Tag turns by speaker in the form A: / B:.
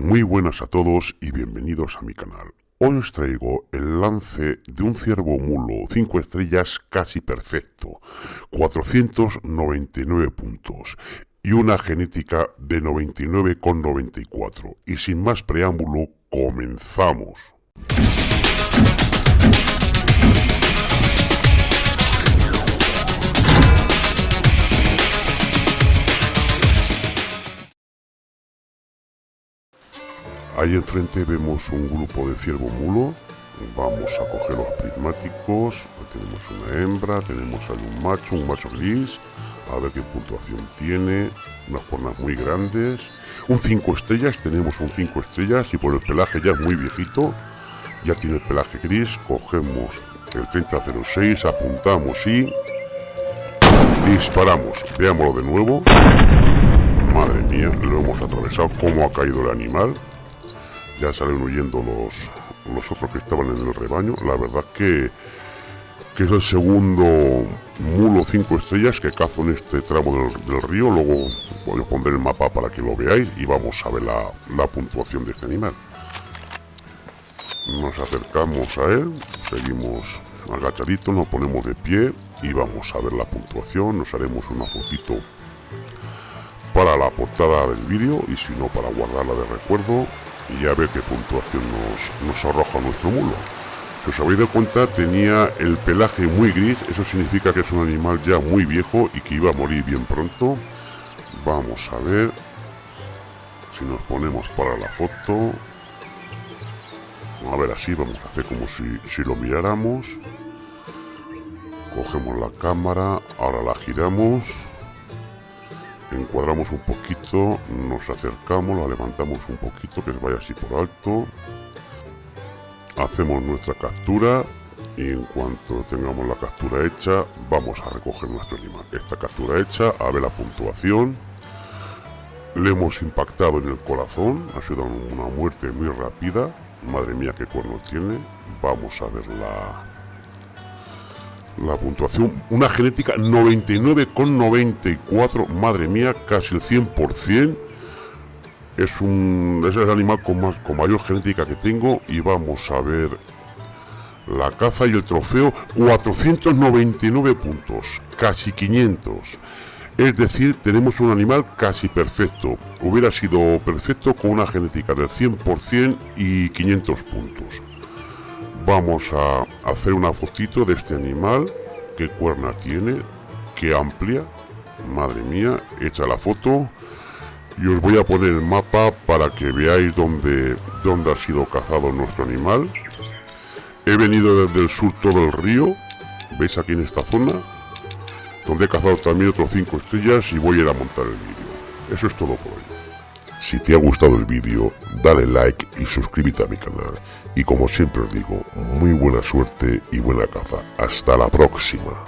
A: Muy buenas a todos y bienvenidos a mi canal. Hoy os traigo el lance de un ciervo mulo 5 estrellas casi perfecto, 499 puntos y una genética de 99,94. Y sin más preámbulo, comenzamos. Ahí enfrente vemos un grupo de ciervo mulo. Vamos a coger los prismáticos. Tenemos una hembra, tenemos ahí un macho, un macho gris. A ver qué puntuación tiene. Unas formas muy grandes. Un 5 estrellas, tenemos un 5 estrellas y por el pelaje ya es muy viejito. Ya tiene el pelaje gris. Cogemos el 3006, apuntamos y disparamos. Veámoslo de nuevo. Madre mía, lo hemos atravesado. ¿Cómo ha caído el animal? Ya salen huyendo los, los otros que estaban en el rebaño. La verdad que, que es el segundo mulo 5 estrellas que cazo en este tramo del, río. Luego a poner el mapa para que lo veáis y vamos a ver la, la puntuación de este animal. Nos acercamos a él, seguimos agachaditos, nos ponemos de pie y vamos a ver la puntuación. Nos haremos una fotito para la portada del vídeo y si no para guardarla de recuerdo y a ver qué puntuación nos, arroja nuestro mulo. Si os habéis dado cuenta, tenía el pelaje muy gris, eso significa que es un animal ya muy viejo y que iba a morir bien pronto. Vamos a ver si nos ponemos para la foto. A ver, así vamos a hacer como si, si lo miráramos. Cogemos la cámara, ahora la giramos encuadramos un poquito, nos acercamos, la levantamos un poquito, que vaya así por alto. Hacemos nuestra captura y en cuanto tengamos la captura hecha, vamos a recoger nuestro animal. Esta captura hecha, a ver la puntuación. Le hemos impactado en el corazón, ha sido una muerte muy rápida. Madre mía, qué cuernos tiene. Vamos a ver la, la puntuación, una genética 99,94, madre mía, casi el 100%. Es un es el animal con más con mayor genética que tengo y vamos a ver la caza y el trofeo 499 puntos, casi 500. Es decir, tenemos un animal casi perfecto. Hubiera sido perfecto con una genética del 100% y 500 puntos. Vamos a hacer una fotito de este animal. Qué cuerna tiene. Qué amplia. Madre mía. Echa la foto. Y os voy a poner el mapa para que veáis dónde, dónde ha sido cazado nuestro animal. He venido desde el sur todo el río. ¿Veis aquí en esta zona? Donde he cazado también otros 5 estrellas y voy a ir a montar el vídeo. Eso es todo por hoy. Si te ha gustado el vídeo, dale like y suscríbete a mi canal. Y como siempre os digo, muy buena suerte y buena caza. Hasta la próxima.